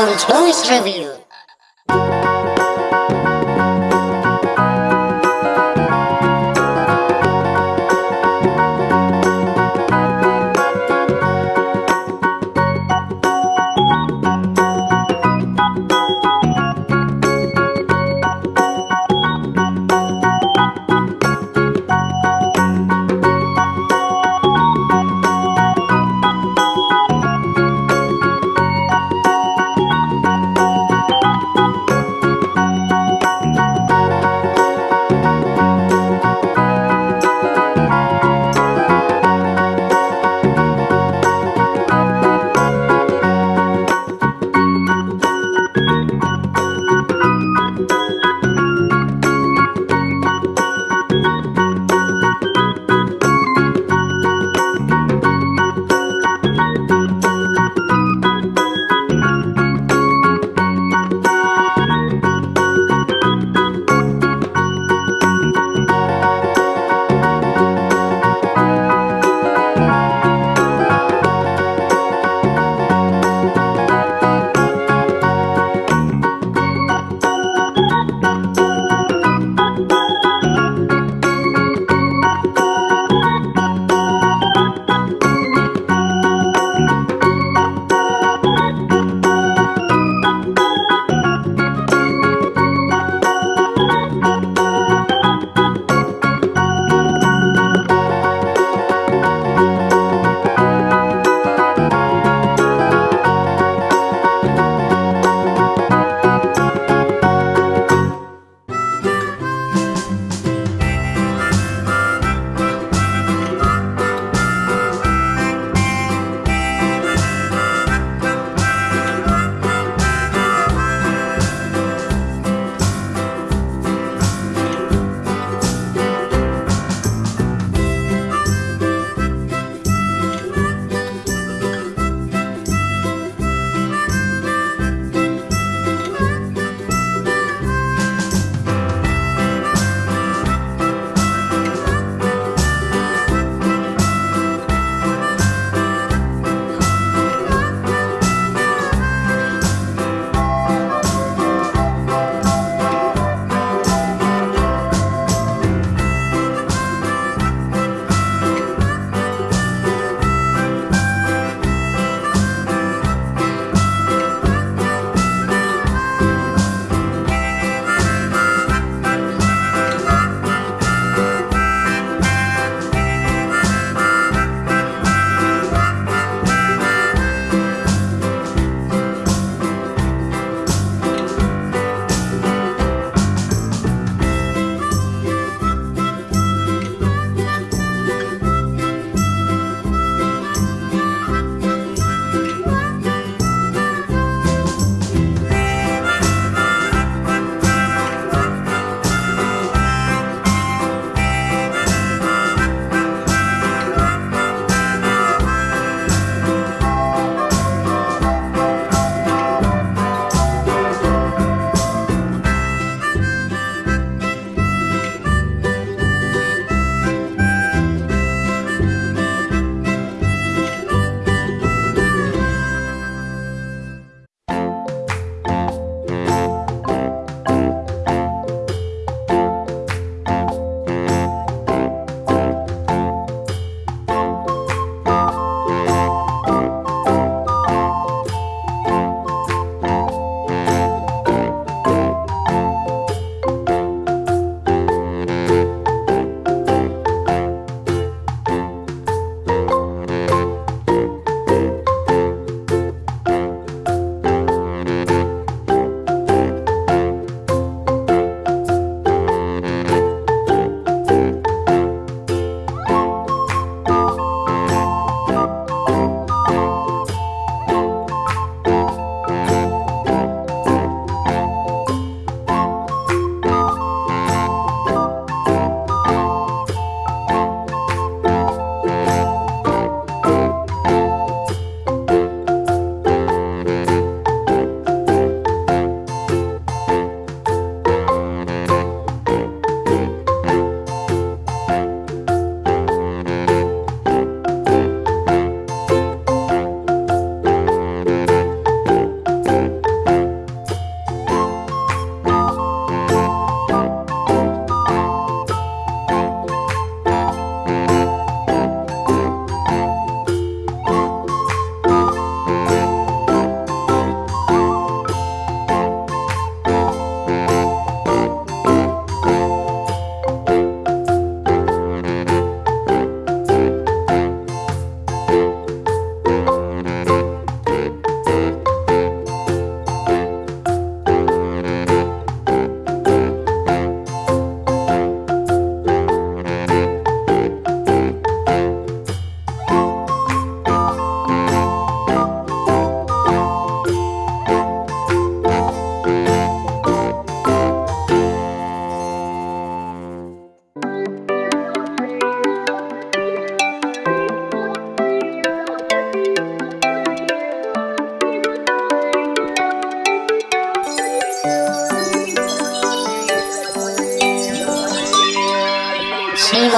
Simon Toys Review.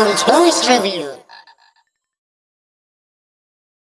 Tourist Review.